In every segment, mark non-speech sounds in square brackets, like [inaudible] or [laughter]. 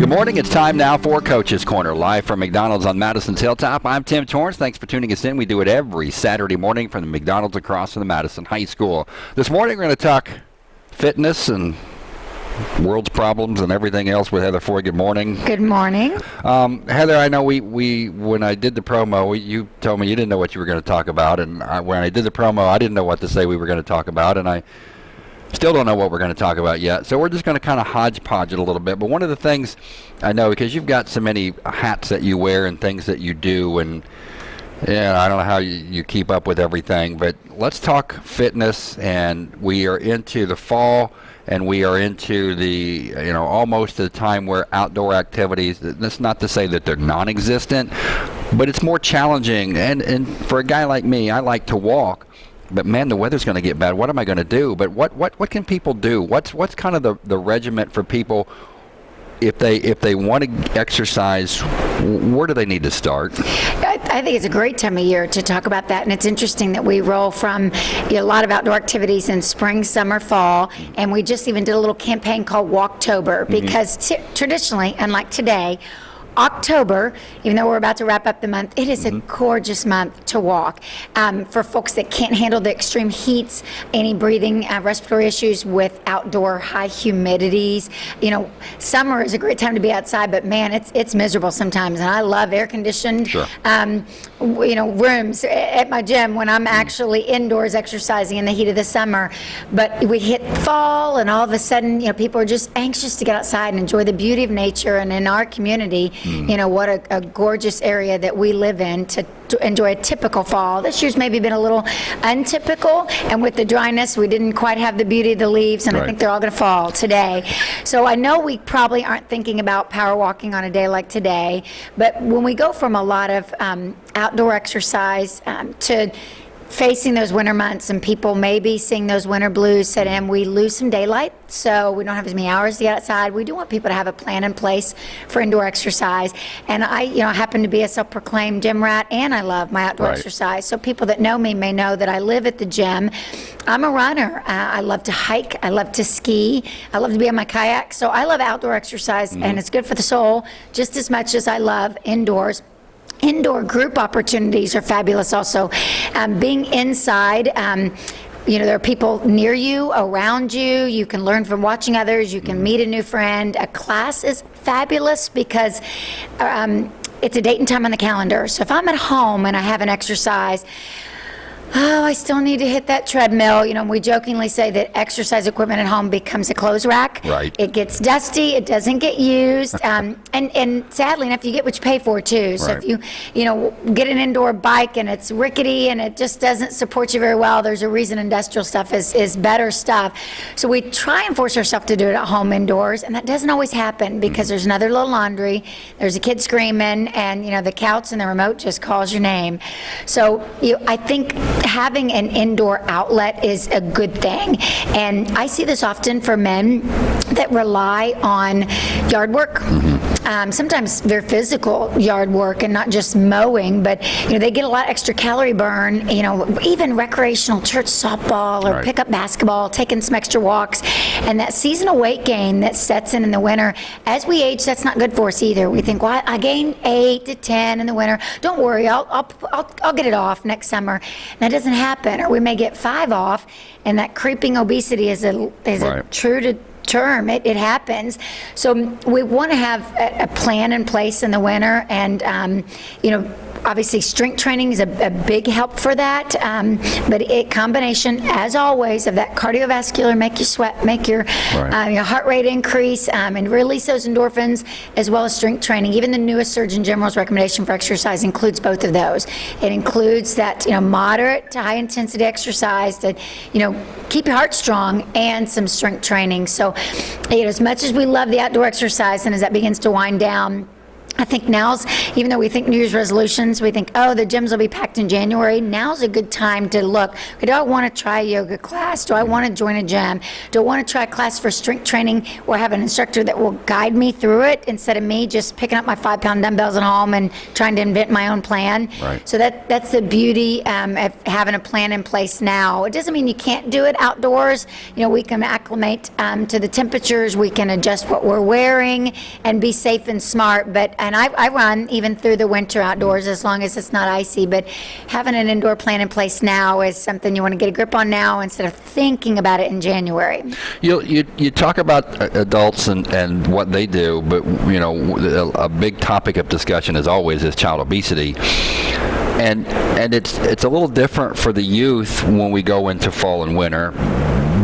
Good morning. It's time now for Coach's Corner, live from McDonald's on Madison's Hilltop. I'm Tim Torrance. Thanks for tuning us in. We do it every Saturday morning from the McDonald's across from the Madison High School. This morning we're going to talk fitness and world's problems and everything else with Heather Foy. Good morning. Good morning. Um, Heather, I know we, we when I did the promo, you told me you didn't know what you were going to talk about, and I, when I did the promo, I didn't know what to say we were going to talk about, and I still don't know what we're going to talk about yet. So we're just going to kind of hodgepodge it a little bit. But one of the things I know because you've got so many hats that you wear and things that you do, and yeah, I don't know how you, you keep up with everything, but let's talk fitness. And we are into the fall and we are into the you know almost the time where outdoor activities that's not to say that they're non-existent but it's more challenging and and for a guy like me I like to walk but man the weather's going to get bad what am I going to do but what what what can people do what's what's kind of the the regiment for people if they if they want to exercise, where do they need to start? I, I, think it's a great time of year to talk about that, and it's interesting that we roll from you know, a lot of outdoor activities in spring, summer, fall, and we just even did a little campaign called Walktober mm-hmm. because mm-hmm. t- traditionally, unlike today October, even though we're about to wrap up the month, it is mm-hmm. a gorgeous month to walk. Um, for folks that can't handle the extreme heats, any breathing, uh, respiratory issues with outdoor high humidities, you know, summer is a great time to be outside, but man, it's it's miserable sometimes. And I love air conditioned, sure. um, you know, rooms at my gym when I'm mm-hmm. actually indoors exercising in the heat of the summer. But we hit fall, and all of a sudden, you know, people are just anxious to get outside and enjoy the beauty of nature. And in our community, Mm. You know, what a, a, gorgeous area that we live in to, to, enjoy a typical fall. This year's maybe been a little untypical, and with the dryness, we didn't quite have the beauty of the leaves, and right. I think they're all going to fall today. So I know we probably aren't thinking about power walking on a day like today, but when we go from a lot of um, outdoor exercise um, to facing those winter months and people maybe seeing those winter blues said, in, we lose some daylight, so we don't have as many hours to get outside. We do want people to have a plan in place for indoor exercise. And I, you know, happen to be a self-proclaimed gym rat, and I love my outdoor right. exercise. So people that know me may know that I live at the gym. I'm a runner. Uh, I love to hike. I love to ski. I love to be on my kayak. So I love outdoor exercise, mm-hmm. and it's good for the soul just as much as I love indoors. Indoor group opportunities are fabulous also. Um, being inside, um, you know, there are people near you, around you. You can learn from watching others. You can meet a new friend. A class is fabulous because um, it's a date and time on the calendar. So if I'm at home and I have an exercise, oh, I still need to hit that treadmill. You know, we jokingly say that exercise equipment at home becomes a clothes rack. Right. It gets dusty. It doesn't get used. [laughs] Um, and, and sadly enough, you get what you pay for too. So right. if you, you know, get an indoor bike and it's rickety and it just doesn't support you very well, there's a reason industrial stuff is, is better stuff. So we try and force ourselves to do it at home indoors, and that doesn't always happen because mm-hmm. there's another little laundry, there's a kid screaming, and, you know, the couch and the remote just calls your name. So you, I think having an indoor outlet is a good thing. And I see this often for men that rely on yard work. Mm-hmm. Um, sometimes they're physical yard work and not just mowing, but you know they get a lot extra calorie burn. You know, even recreational church softball or right. pickup basketball, taking some extra walks, and that seasonal weight gain that sets in in the winter. As we age, that's not good for us either. We think, well, I gained eight to ten in the winter. Don't worry, I'll I'll I'll, I'll get it off next summer. And that doesn't happen, or we may get five off, and that creeping obesity is a is right. a true to term. It, it happens. So we want to have a, a, plan in place in the winter, and um, you know obviously strength training is a, a big help for that um, but it combination as always of that cardiovascular make you sweat make your, right. uh, your heart rate increase um, and release those endorphins as well as strength training. Even the newest surgeon general's recommendation for exercise includes both of those. It includes that you know moderate to high intensity exercise to you know keep your heart strong and some strength training. So you know as much as we love the outdoor exercise and as that begins to wind down I think now's, even though we think New Year's resolutions, we think, oh, the gyms will be packed in January. Now's a good time to look. Do I want to try a yoga class? Do I want to join a gym? Do I want to try a class for strength training or have an instructor that will guide me through it instead of me just picking up my five pound dumbbells at home and trying to invent my own plan? Right. So that that's the beauty um, of having a plan in place now. It doesn't mean you can't do it outdoors. You know, we can acclimate um, to the temperatures. We can adjust what we're wearing and be safe and smart. But and I, I run even through the winter outdoors as long as it's not icy. But having an indoor plan in place now is something you want to get a grip on now instead of thinking about it in January. You, you, you talk about uh, adults and, and what they do, but you know a, a big topic of discussion as always is child obesity, and and it's it's a little different for the youth when we go into fall and winter,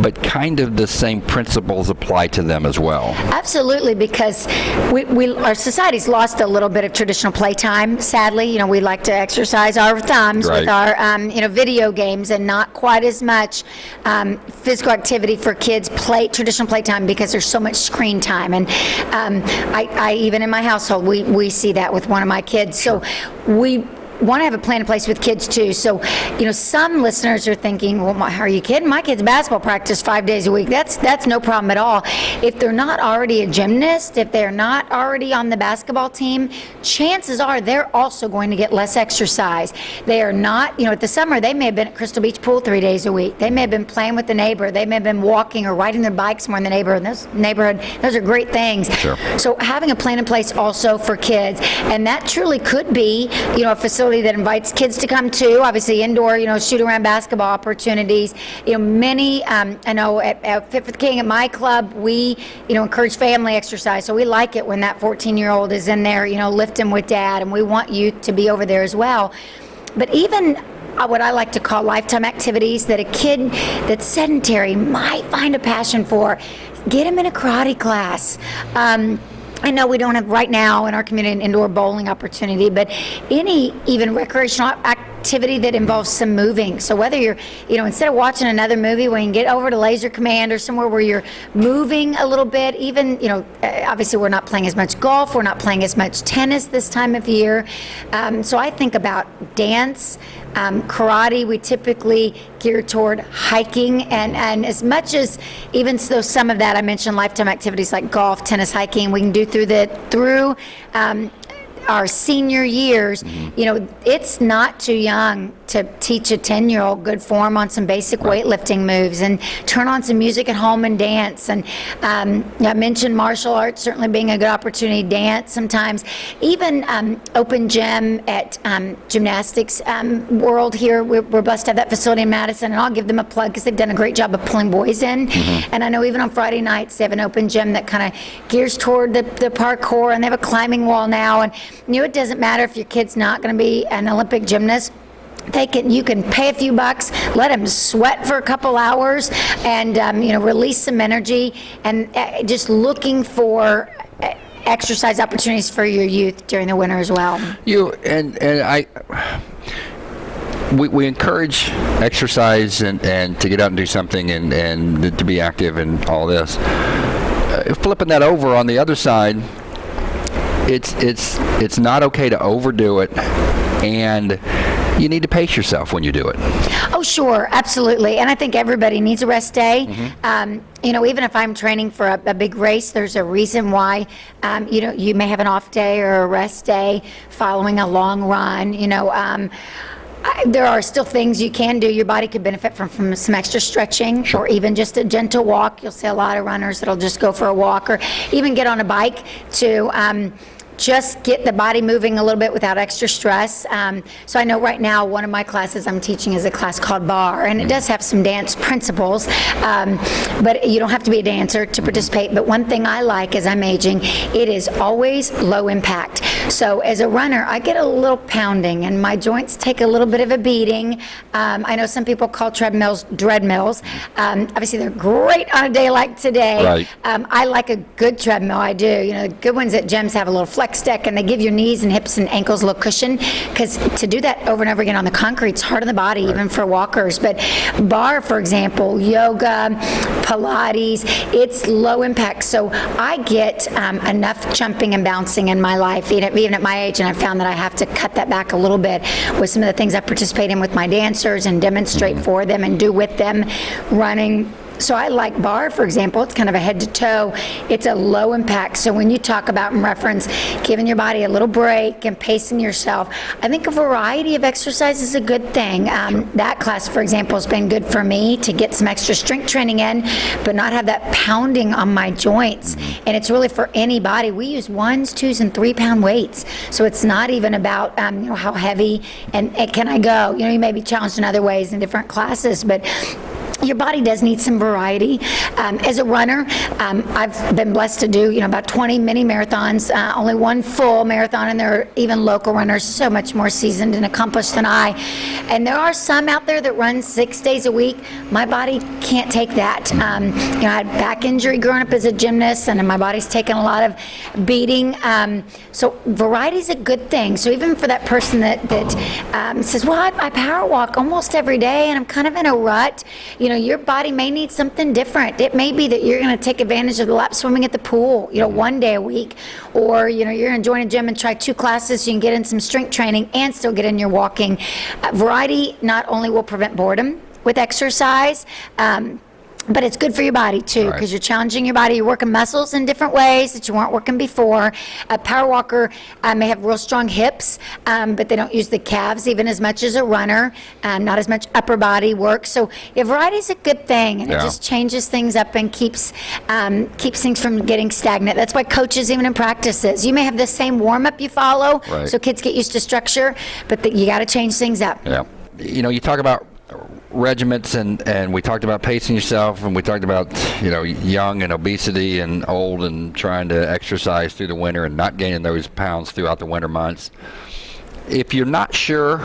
but kind of the same principles apply to them as well. Absolutely, because we, we, our society's lost a little bit of traditional playtime. Sadly, you know, we like to exercise our thumbs Right. with our, um, you know, video games, and not quite as much um, physical activity for kids play traditional playtime because there's so much screen time. And um, I, I even in my household, we we see that with one of my kids. So we want to have a plan in place with kids too. So, you know, some listeners are thinking, "Well, my, are you kidding? My kids basketball practice five days a week. That's that's no problem at all." If they're not already a gymnast, if they're not already on the basketball team, chances are they're also going to get less exercise. They are not, you know, at the summer they may have been at Crystal Beach Pool three days a week. They may have been playing with the neighbor. They may have been walking or riding their bikes more in the neighborhood. Those neighborhood, those are great things. Sure. So having a plan in place also for kids, and that truly could be, you know, a facility that invites kids to come to. Obviously, indoor, you know, shoot around basketball opportunities. You know, many. Um, I know at, at King at my club, we, you know, encourage family exercise. So we like it when that 14-year-old is in there, you know, lifting with dad, and we want you to be over there as well. But even uh, what I like to call lifetime activities that a kid that's sedentary might find a passion for, get him in a karate class. Um, I know we don't have right now in our community an indoor bowling opportunity, but any even recreational activity that involves some moving. So whether you're, you know, instead of watching another movie, when you get over to Laser Command or somewhere where you're moving a little bit, even, you know, uh, obviously we're not playing as much golf, we're not playing as much tennis this time of year. Um, so I think about dance, um, karate, we typically gear toward hiking, and, and as much as even though some of that I mentioned lifetime activities like golf, tennis, hiking, we can do through the through um, our senior years. You know, it's not too young to teach a 10 year old good form on some basic weightlifting moves and turn on some music at home and dance. And um, I mentioned martial arts certainly being a good opportunity, to dance sometimes. Even um, open gym at um, gymnastics um, world here, we're, we're blessed to have that facility in Madison, and I'll give them a plug because they've done a great job of pulling boys in. And I know even on Friday nights, they have an open gym that kind of gears toward the, the parkour, and they have a climbing wall now. And know, it doesn't matter if your kid's not going to be an Olympic gymnast they can you can pay a few bucks let them sweat for a couple hours and um, you know release some energy and uh, just looking for uh, exercise opportunities for your youth during the winter as well You and and I. We, we encourage exercise and, and to get out and do something and, and to be active and all this. Uh, flipping that over on the other side, it's it's it's not okay to overdo it, and you need to pace yourself when you do it. Oh, sure, absolutely. And I think everybody needs a rest day. Um, you know, even if I'm training for a, a big race, there's a reason why. Um, you know, you may have an off day or a rest day following a long run. You know. Um, I, there are still things you can do. Your body could benefit from, from some extra stretching or even just a gentle walk. You'll see a lot of runners that'll just go for a walk or even get on a bike to um, just get the body moving a little bit without extra stress. Um, so I know right now one of my classes I'm teaching is a class called barre, and it does have some dance principles, um, but you don't have to be a dancer to participate. But one thing I like as I'm aging, it is always low impact. So as a runner, I get a little pounding, and my joints take a little bit of a beating. Um, I know some people call treadmills dread mills. Um, obviously, they're great on a day like today. Right. Um, I like a good treadmill. I do. You know, the good ones at gyms have a little flex flex deck and they give your knees and hips and ankles a little cushion because to do that over and over again on the concrete, it's hard on the body, even for walkers. But barre, for example, yoga, Pilates, it's low impact. So I get um, enough jumping and bouncing in my life, even, even at my age, and I found that I have to cut that back a little bit with some of the things I participate in with my dancers and demonstrate for them and do with them, running. So I like barre, for example. It's kind of a head to toe. It's a low impact. So when you talk about and reference giving your body a little break and pacing yourself, I think a variety of exercise is a good thing. Um, that class, for example, has been good for me to get some extra strength training in, but not have that pounding on my joints. And it's really for anybody. We use ones, twos, and three pound weights. So it's not even about um, you know how heavy and, and can I go. You know, you may be challenged in other ways in different classes, but your body does need some variety. Um, as a runner, um, I've been blessed to do, you know, about 20 mini marathons, uh, only one full marathon, and there are even local runners so much more seasoned and accomplished than I. And there are some out there that run six days a week. My body can't take that. Um, you know, I had back injury growing up as a gymnast, and my body's taken a lot of beating. Um, so variety is a good thing. So even for that person that, that um, says, well, I, I power walk almost every day, and I'm kind of in a rut, you know, your body may need something different. It may be that you're going to take advantage of the lap swimming at the pool, you know, one day a week, or you know, you're going to join a gym and try two classes so you can get in some strength training and still get in your walking. Uh, variety not only will prevent boredom with exercise. Um, but it's good for your body too, Right. because you're challenging your body. You're working muscles in different ways that you weren't working before. A power walker uh, may have real strong hips, um, but they don't use the calves even as much as a runner. Um, not as much upper body work. So yeah, variety is a good thing, and it just changes things up and keeps um, keeps things from getting stagnant. That's why coaches, even in practices, you may have the same warm up you follow, Right. so kids get used to structure, but the, you got to change things up. Yeah. You know, you talk about regiments and, and we talked about pacing yourself and we talked about, you know, young and obesity and old and trying to exercise through the winter and not gaining those pounds throughout the winter months. If you're not sure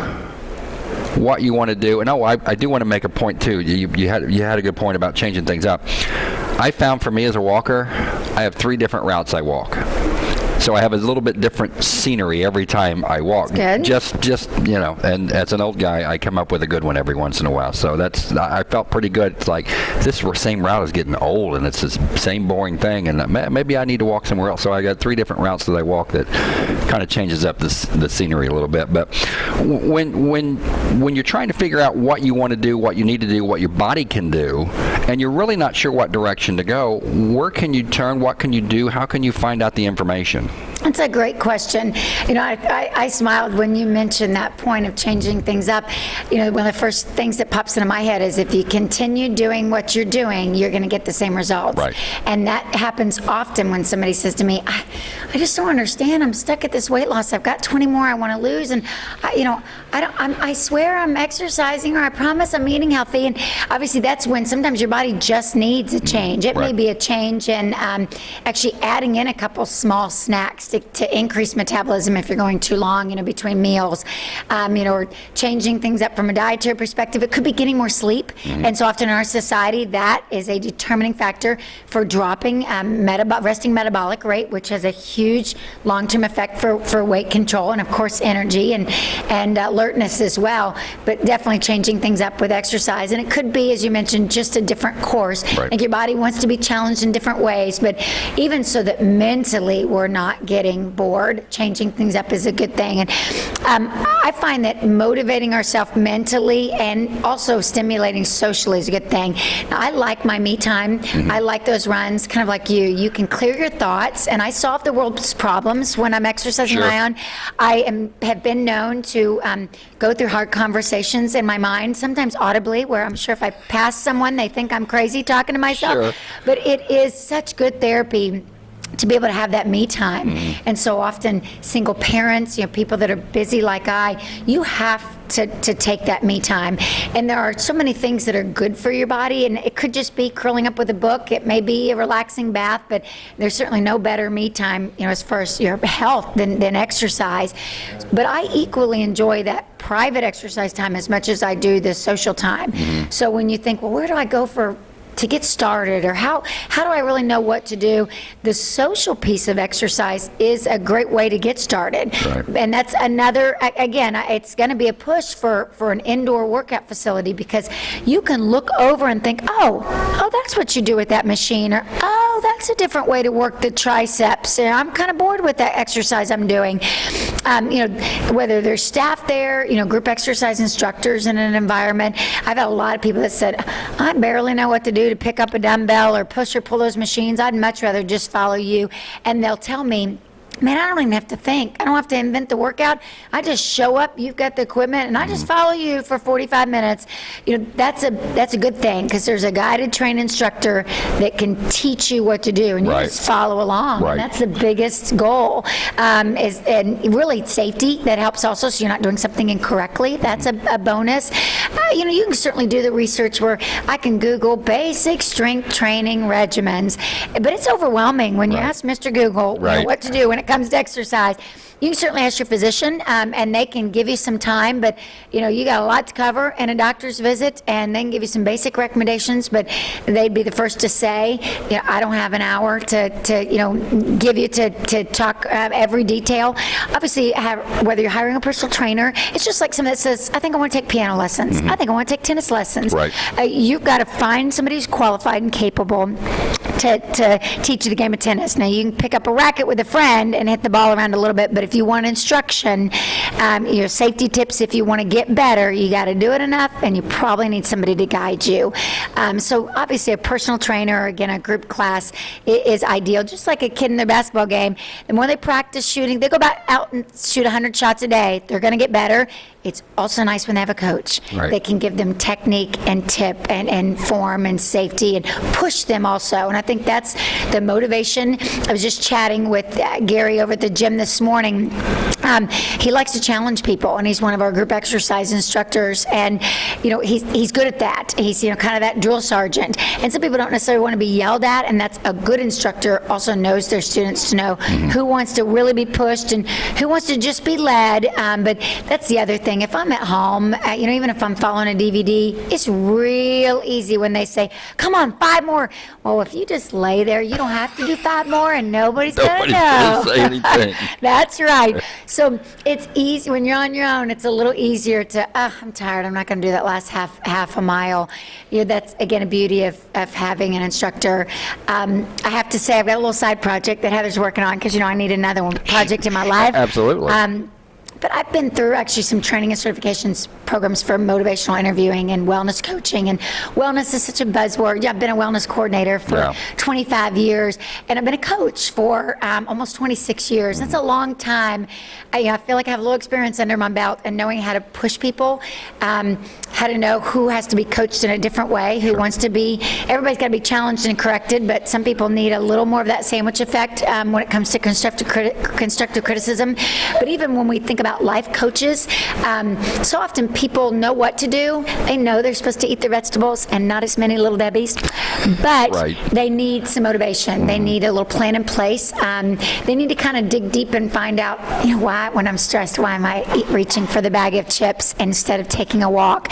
what you want to do, and oh, I, I do want to make a point too. You, you had you had a good point about changing things up. I found for me as a walker, I have three different routes I walk. So I have a little bit different scenery every time I walk. good. Just just you know, and as an old guy, I come up with a good one every once in a while. So that's I I felt pretty good. It's like this same route is getting old, and it's the same boring thing, and uh, maybe I need to walk somewhere else. So I got three different routes that I walk that kind of changes up this, the scenery a little bit. But when when when you're trying to figure out what you want to do, what you need to do, what your body can do, and you're really not sure what direction to go, where can you turn? What can you do? How can you find out the information? That's a great question. You know, I, I, I smiled when you mentioned that point of changing things up. You know, one of the first things that pops into my head is if you continue doing what you're doing, you're going to get the same results. Right. And that happens often when somebody says to me, I, I just don't understand. I'm stuck at this weight loss. I've got 20 more I want to lose. And, I, you know, I, don't, I'm, I swear I'm exercising or I promise I'm eating healthy. And obviously, that's when sometimes your body just needs a change. It may be a change in um, actually adding in a couple small snacks to, to increase metabolism if you're going too long, you know, between meals, um, you know, or changing things up from a dietary perspective. It could be getting more sleep, and so often in our society, that is a determining factor for dropping um, metab- resting metabolic rate, which has a huge long-term effect for, for weight control and of course energy and and alertness as well. But definitely changing things up with exercise, and it could be, as you mentioned, just a different course. Right. Like your body wants to be challenged in different ways, but even so that mentally we're not getting bored, changing things up is a good thing. And um, I find that motivating ourselves mentally and also stimulating socially is a good thing. Now, I like my me time. I like those runs, kind of like you. You can clear your thoughts, and I solve the world's problems when I'm exercising Sure. my own. I am have been known to um, go through hard conversations in my mind, sometimes audibly, where I'm sure if I pass someone, they think I'm crazy talking to myself. Sure. But it is such good therapy to be able to have that me time. Mm-hmm. And so often, single parents, you know, people that are busy like I, you have to, to take that me time. And there are so many things that are good for your body, and it could just be curling up with a book. It may be a relaxing bath, but there's certainly no better me time, you know, as far as your health than, than exercise. But I equally enjoy that private exercise time as much as I do the social time. Mm-hmm. So when you think, well, where do I go for to get started or how how do I really know what to do? The social piece of exercise is a great way to get started. Right. and that's another again it's going to be a push for for an indoor workout facility because you can look over and think oh oh that's what you do with that machine or oh that's a different way to work the triceps and I'm kind of bored with that exercise I'm doing um, you know whether there's staff there you know group exercise instructors in an environment. I've had a lot of people that said I barely know what to do to pick up a dumbbell or push or pull those machines. I'd much rather just follow you. And they'll tell me Man, I don't even have to think. I don't have to invent the workout. I just show up. You've got the equipment, and I just follow you for 45 minutes. You know, that's a that's a good thing because there's a guided train instructor that can teach you what to do, and you Right. just follow along. Right. And that's the biggest goal. Um, is and really safety that helps also, so you're not doing something incorrectly. That's a, a bonus. Uh, you know, you can certainly do the research where I can Google basic strength training regimens, but it's overwhelming when you ask Mr. Google you know, what to do when it comes to exercise. You can certainly ask your physician, um, and they can give you some time. But you know, you got a lot to cover in a doctor's visit, and they can give you some basic recommendations. But they'd be the first to say, you know, I don't have an hour to, to you know, give you to to talk uh, every detail. Obviously, have, whether you're hiring a personal trainer, it's just like someone that says, I think I want to take piano lessons. I think I want to take tennis lessons. Right. Uh, you've got to find somebody who's qualified and capable to, to teach you the game of tennis. Now, you can pick up a racket with a friend and hit the ball around a little bit, but if you want instruction, um, your safety tips, if you want to get better, you got to do it enough, and you probably need somebody to guide you. Um, so, obviously, a personal trainer, or again, a group class is ideal. Just like a kid in their basketball game, the more they practice shooting, they go back out and shoot 100 shots a day, they're going to get better. It's also nice when they have a coach. Right. They can give them technique and tip and, and form and safety and push them also. And I think that's the motivation. I was just chatting with uh, Gary over at the gym this morning. Um, he likes to challenge people, and he's one of our group exercise instructors. And you know, he's he's good at that. He's you know kind of that drill sergeant. And some people don't necessarily want to be yelled at, and that's a good instructor. Also knows their students to know who wants to really be pushed and who wants to just be led. Um, but that's the other thing. If I'm at home, uh, you know, even if I'm following a DVD, it's real easy when they say, "Come on, five more." Well, if you just lay there, you don't have to do five more, and nobody's, Nobody's gonna know. gonna say [laughs] anything. That's right. So it's easy when you're on your own. It's a little easier to. Oh, I'm tired. I'm not going to do that last half half a mile. You know, that's again a beauty of, of having an instructor. Um, I have to say, I've got a little side project that Heather's working on because you know I need another one project in my life. [laughs] Absolutely. Um, but I've been through actually some training and certifications programs for motivational interviewing and wellness coaching. And wellness is such a buzzword. Yeah, I've been a wellness coordinator for Yeah. 25 years, and I've been a coach for um, almost 26 years. That's a long time. I, you know, I feel like I have a little experience under my belt and knowing how to push people, um, how to know who has to be coached in a different way, who wants to be. Everybody's got to be challenged and corrected, but some people need a little more of that sandwich effect um, when it comes to constructive criti- constructive criticism. But even when we think about life coaches, um, so often people know what to do. They know they're supposed to eat their vegetables and not as many little debbies, but Right. they need some motivation. They need a little plan in place. Um, they need to kind of dig deep and find out, you know, why when I'm stressed, why am I eat, reaching for the bag of chips instead of taking a walk?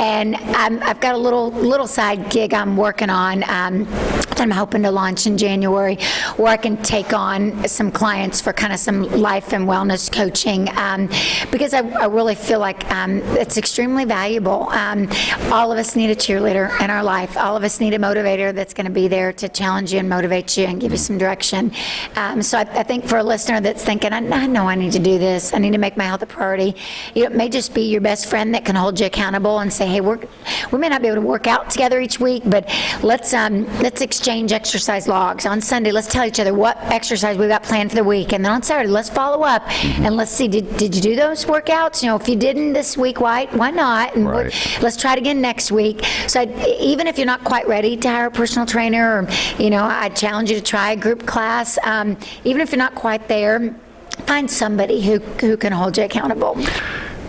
And um, I've got a little little side gig I'm working on. Um, that I'm hoping to launch in January, where I can take on some clients for kind of some life and wellness coaching, um, because I, I really feel like um, it's extremely valuable. Um, all of us need a cheerleader in our life. All of us need a motivator that's going to be there to challenge you and motivate you and give you some direction. So I, I think for a listener that's thinking, I, I know I need to do this. I need to make my health a priority. You know, it may just be your best friend that can hold you accountable and say, hey, we're, we may not be able to work out together each week, but let's um, let's exchange exercise logs on Sunday. Let's tell each other what exercise we've got planned for the week, and then on Saturday, let's follow up and let's see did, did you do those workouts? You know, if you didn't this week, why why not? And Right. let's try it again next week. So I, even if you're not quite ready to hire a personal trainer, or you know, I challenge you to try a group class. Um, even if you're not quite there, find somebody who who can hold you accountable.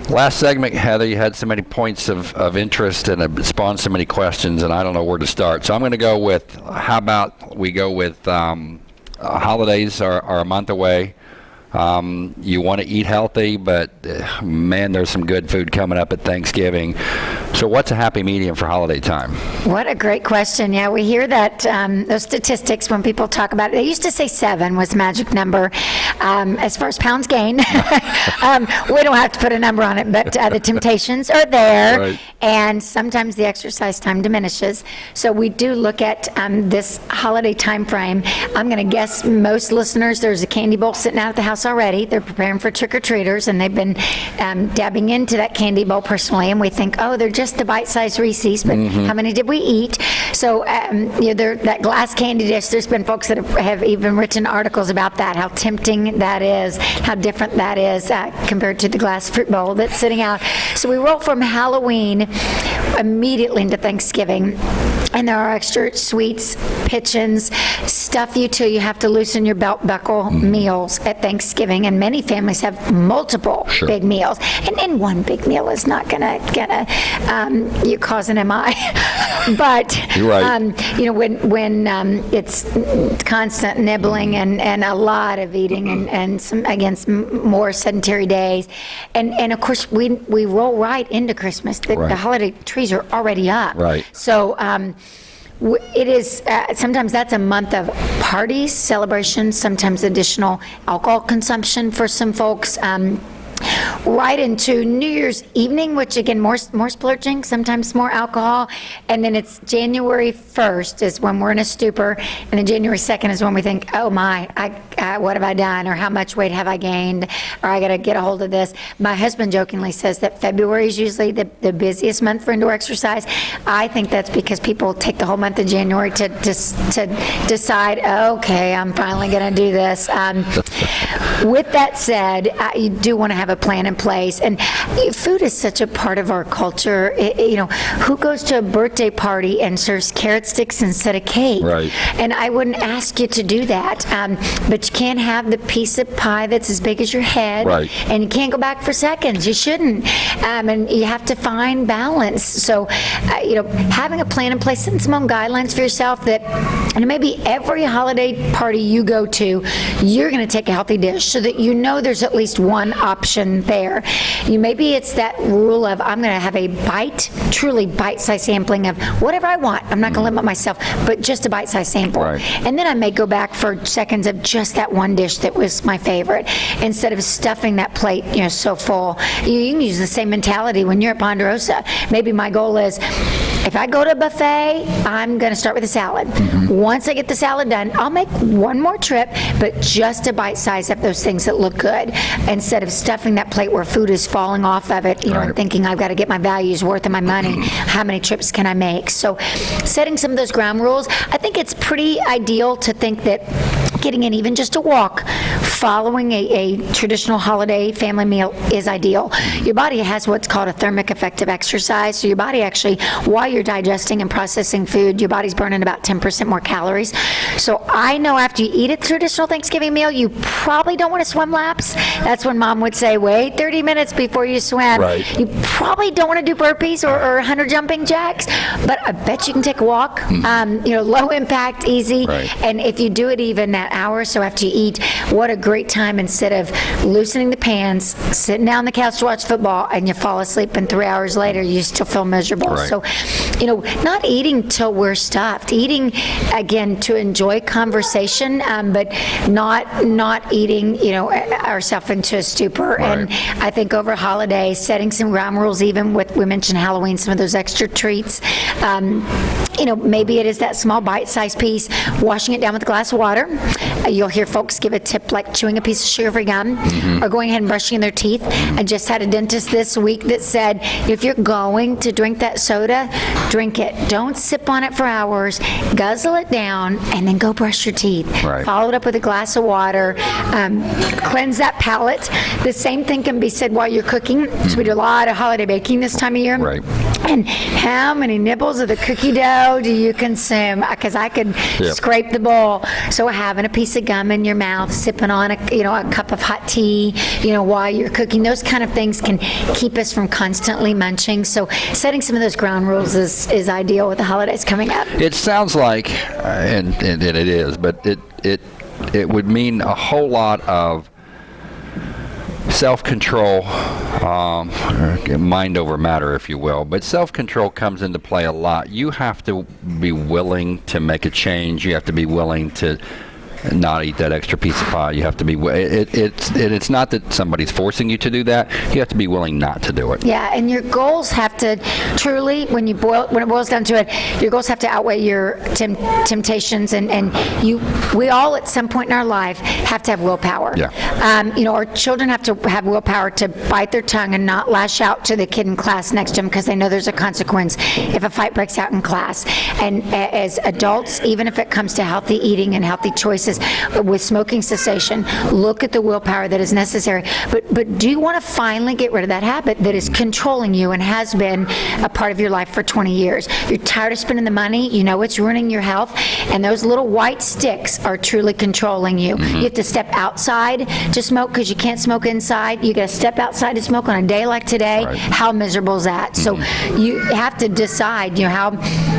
Last segment, Heather, you had so many points of, of interest and it spawned so many questions, and I don't know where to start. So I'm going to go with how about we go with um, uh, holidays are, are a month away. Um, you want to eat healthy, but uh, man, there's some good food coming up at Thanksgiving. So what's a happy medium for holiday time? What a great question. Yeah, we hear that um, those statistics when people talk about it. They used to say seven was magic number um, as far as pounds gained. [laughs] um, we don't have to put a number on it, but uh, the temptations are there, Right. and sometimes the exercise time diminishes. So we do look at um, this holiday time frame. I'm going to guess most listeners there's a candy bowl sitting out at the house already. They're preparing for trick or treaters, and they've been um, dabbing into that candy bowl personally. And we think, oh, they're just the bite-sized Reese's, but how many did we eat? So um, you know, that glass candy dish. There's been folks that have, have even written articles about that, how tempting that is, how different that is uh, compared to the glass fruit bowl that's sitting out. So we roll from Halloween immediately into Thanksgiving. And there are extra sweets, pitchins, stuff you till you have to loosen your belt buckle meals at Thanksgiving. And many families have multiple Sure. big meals. And then one big meal is not gonna, gonna, um, you cause an MI. [laughs] But, right. um, you know, when, when um, it's constant nibbling and, and a lot of eating and, and some, against m- more sedentary days. And, and of course, we, we roll right into Christmas. The, Right. the holiday trees are already up. Right. So um, it is, uh, sometimes that's a month of parties, celebrations, sometimes additional alcohol consumption for some folks. Um, right into New Year's evening, which again, more, more splurging, sometimes more alcohol. And then it's January 1st is when we're in a stupor. And then January 2nd is when we think, oh my, I, I, what have I done? Or how much weight have I gained? Or I got to get a hold of this. My husband jokingly says that February is usually the, the busiest month for indoor exercise. I think that's because people take the whole month of January to, to, to decide, okay, I'm finally going to do this. Um, with that said, I, you do want to have a plan in place, and food is such a part of our culture. I- I- you know, who goes to a birthday party and serves carrot sticks instead of cake? Right. And I wouldn't ask you to do that, um, but you can't have the piece of pie that's as big as your head, Right. and you can't go back for seconds. You shouldn't, um, and you have to find balance. So, uh, you know, having a plan in place, setting some own guidelines for yourself that, and maybe every holiday party you go to, you're going to take a healthy dish so that you know there's at least one option there. You maybe it's that rule of I'm going to have a bite, truly bite-sized sampling of whatever I want. I'm not going to limit myself, but just a bite-sized sample. Right. And then I may go back for seconds of just that one dish that was my favorite instead of stuffing that plate, you know, so full. You, you can use the same mentality when you're at Ponderosa. Maybe my goal is if I go to a buffet, I'm going to start with a salad. Mm-hmm. Once I get the salad done, I'll make one more trip, but just to bite size up those things that look good instead of stuffing that plate where food is falling off of it, you know, and Right. thinking I've got to get my values worth of my money. Mm-hmm. How many trips can I make? So setting some of those ground rules, I think it's pretty ideal to think that getting in even just a walk following a, a traditional holiday family meal is ideal. Your body has what's called a thermic effect of exercise. So your body actually, while you're digesting and processing food, your body's burning about 10% more calories. So I know after you eat a traditional Thanksgiving meal, you probably don't want to swim laps. That's when mom would say, wait 30 minutes before you swim. Right. You probably don't want to do burpees or, or 100 jumping jacks, but I bet you can take a walk. Um, you know, low impact, easy. Right. And if you do it even that hour so after you eat, what a great time instead of loosening the pants, sitting down on the couch to watch football, and you fall asleep, and three hours later you still feel miserable. Right. So, you know, not eating till we're stuffed. Eating again to enjoy conversation, um, but not not eating, you know, ourselves into a stupor. Right. And I think over holidays, setting some ground rules, even with we mentioned Halloween, some of those extra treats. Um, you know, maybe it is that small bite-sized piece, washing it down with a glass of water. Uh, You'll hear folks give a tip like chewing a piece of sugar-free gum or going ahead and brushing their teeth. I just had a dentist this week that said, if you're going to drink that soda, drink it. Don't sip on it for hours, guzzle it down, and then go brush your teeth. Right. Follow it up with a glass of water, um, cleanse that palate. The same thing can be said while you're cooking. So we do a lot of holiday baking this time of year. Right. And how many nibbles of the cookie dough do you consume? Because I could Yep. scrape the bowl. So having a piece of gum in your mouth, sipping on a you know a cup of hot tea, you know while you're cooking, those kind of things can keep us from constantly munching. So setting some of those ground rules is is ideal with the holidays coming up. It sounds like, uh, and, and, and it is, but it, it, it would mean a whole lot of self-control, um, mind over matter, if you will. But self-control comes into play a lot. You have to be willing to make a change. You have to be willing to not eat that extra piece of pie. You have to be. It, it, it's it, it's not that somebody's forcing you to do that. You have to be willing not to do it. Yeah, and your goals have to truly, when you boil, when it boils down to it, your goals have to outweigh your tem- temptations, and and you, we all at some point in our life have to have willpower. Yeah. Um, you know, our children have to have willpower to bite their tongue and not lash out to the kid in class next to them because they know there's a consequence if a fight breaks out in class. And a- as adults, even if it comes to healthy eating and healthy choices with smoking cessation, look at the willpower that is necessary. But but do you want to finally get rid of that habit that is controlling you and has been a part of your life for 20 years? You're tired of spending the money. You know it's ruining your health, and those little white sticks are truly controlling you. Mm-hmm. You have to step outside to smoke because you can't smoke inside. You got to step outside to smoke on a day like today. Right. How miserable is that? So mm-hmm. you have to decide. You know how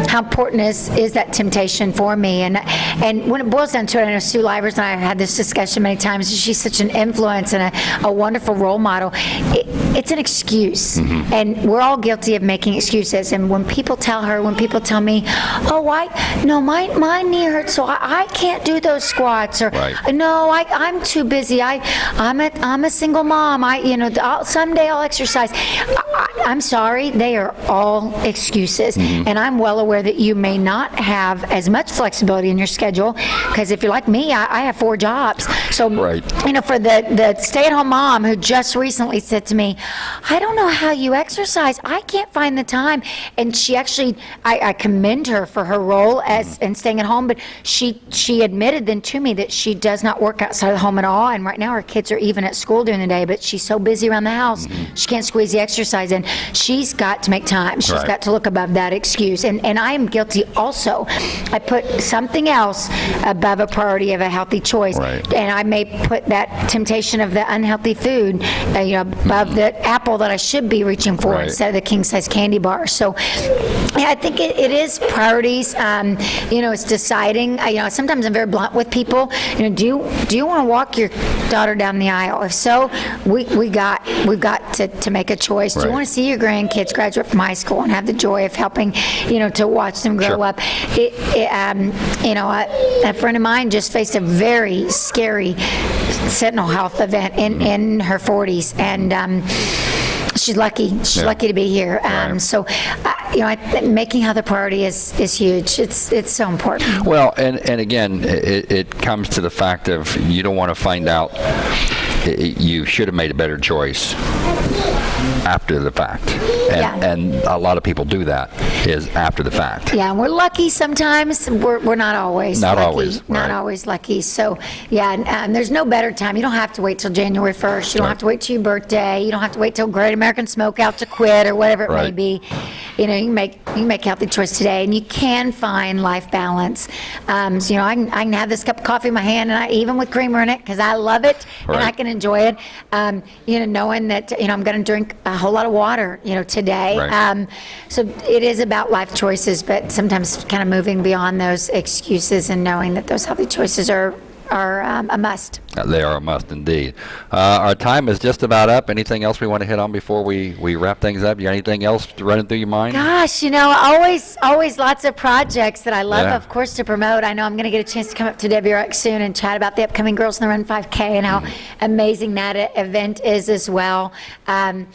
how important is is that temptation for me? And and when it boils down to it, I know Sue Livers and I have had this discussion many times. She's such an influence and a, a wonderful role model. It, it's an excuse, and we're all guilty of making excuses. And when people tell her, when people tell me, "Oh, I no, my my knee hurts, so I, I can't do those squats," or Right. no, I, I'm too busy. I, I'm a, I'm a single mom. I, you know, I'll, someday I'll exercise. I, I, I'm sorry, they are all excuses, Mm-hmm. and I'm well aware that you may not have as much flexibility in your schedule because if you're like me, I, I have four jobs. So, Right. you know, for the the stay-at-home mom who just recently said to me, "I don't know how you exercise. I can't find the time," and she actually, I, I commend her for her role as mm-hmm. in staying at home, but she she admitted then to me that she does not work outside of the home at all, and right now her kids are even at school during the day, but she's so busy around the house, mm-hmm. she can't squeeze the exercise in. She's got to make time. She's Right. got to look above that excuse, and and I am guilty also. I put something else above a priority of a healthy choice, Right. and I may put that temptation of the unhealthy food, uh, you know, above the apple that I should be reaching for Right. instead of the king size candy bar. So, yeah, I think it, it is priorities. Um, you know, it's deciding. I, you know, sometimes I'm very blunt with people. You know, do you do you want to walk your daughter down the aisle? If so, we, we got we've got to, to make a choice. Do you want to see your grandkids graduate from high school and have the joy of helping, you know, to watch them grow Sure. up? It, it, um, you know, a, a friend of mine just faced a very scary sentinel health event in, Mm-hmm. in her 40s, and um, she's lucky. She's Yeah. lucky to be here. Um, Right. So, uh, you know, I, making health a priority is, is huge. It's it's so important. Well, and, and again, it, it comes to the fact of you don't want to find out you should have made a better choice after the fact. And, Yeah. and a lot of people do that is after the fact. Yeah, and we're lucky sometimes. We're, we're not always Not lucky. always, Not always lucky. So, yeah, and, and there's no better time. You don't have to wait till January 1st. You don't Right. have to wait till your birthday. You don't have to wait till Great American Smokeout to quit or whatever it may be. You know, you can make you make healthy choice today, and you can find life balance. Um, so, you know, I can, I can have this cup of coffee in my hand, and I, even with creamer in it, because I love it and I can enjoy it. Um, you know, knowing that you know I'm going to drink a whole lot of water. You know, today. Right. Um, so it is about life choices, but sometimes kind of moving beyond those excuses and knowing that those healthy choices are are um, a must. Uh, They are a must indeed. Uh, our time is just about up. Anything else we want to hit on before we, we wrap things up? You got anything else running through your mind? Gosh, you know, always, always lots of projects that I love, Yeah. of course, to promote. I know I'm going to get a chance to come up to WRX soon and chat about the upcoming Girls on the Run 5K and how amazing that e- event is as well. Um,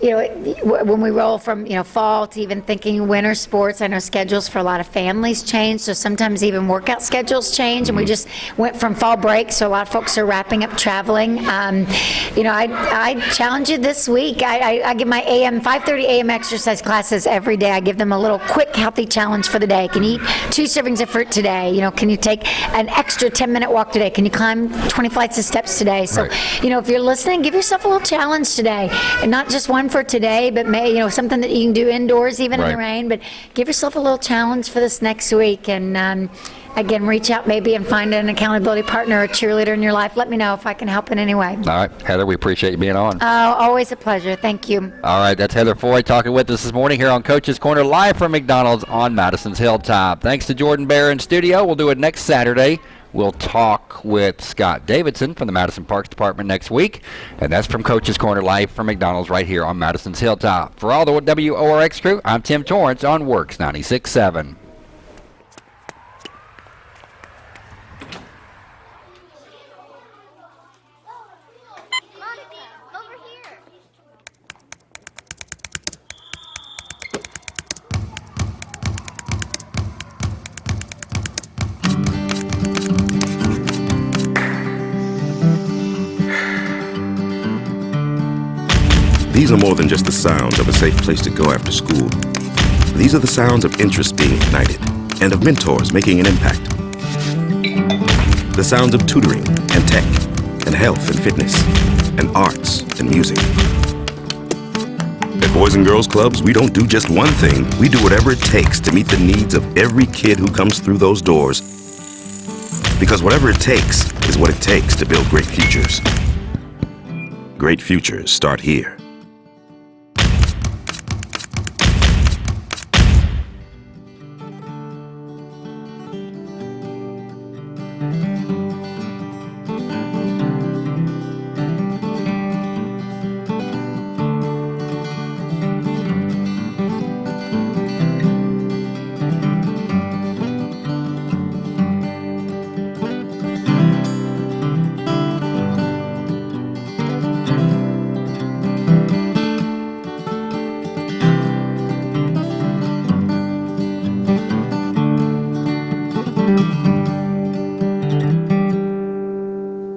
you know, it- when we roll from, you know, fall to even thinking winter sports, I know schedules for a lot of families change, so sometimes even workout schedules change, and we just went from fall break, so a lot of folks are wrapping up traveling. Um, you know, I, I challenge you this week. I, I, I give my AM 5:30 AM exercise classes every day. I give them a little quick healthy challenge for the day. Can you eat two servings of fruit today? You know, can you take an extra 10 minute walk today? Can you climb 20 flights of steps today? So, Right. you know, if you're listening, give yourself a little challenge today, and not just one for today, but may you know something that you can do indoors, even in the Right. rain. But give yourself a little challenge for this next week, and um, again, reach out maybe and find an accountability partner, a cheerleader in your life. Let me know if I can help in any way. All right, Heather, we appreciate you being on. Oh, always a pleasure. Thank you. All right, that's Heather Foy talking with us this morning here on Coach's Corner, live from McDonald's on Madison's Hilltop. Thanks to Jordan Bear in studio. We'll do it next Saturday We'll talk with Scott Davidson from the Madison Parks Department next week. And that's from Coach's Corner Live from McDonald's right here on Madison's Hilltop. For all the WORX crew, I'm Tim Torrance on WORX 96.7. These are more than just the sounds of a safe place to go after school. These are the sounds of interest being ignited and of mentors making an impact. The sounds of tutoring and tech and health and fitness and arts and music. At Boys and Girls Clubs, we don't do just one thing. We do whatever it takes to meet the needs of every kid who comes through those doors. Because whatever it takes is what it takes to build great futures. Great futures start here.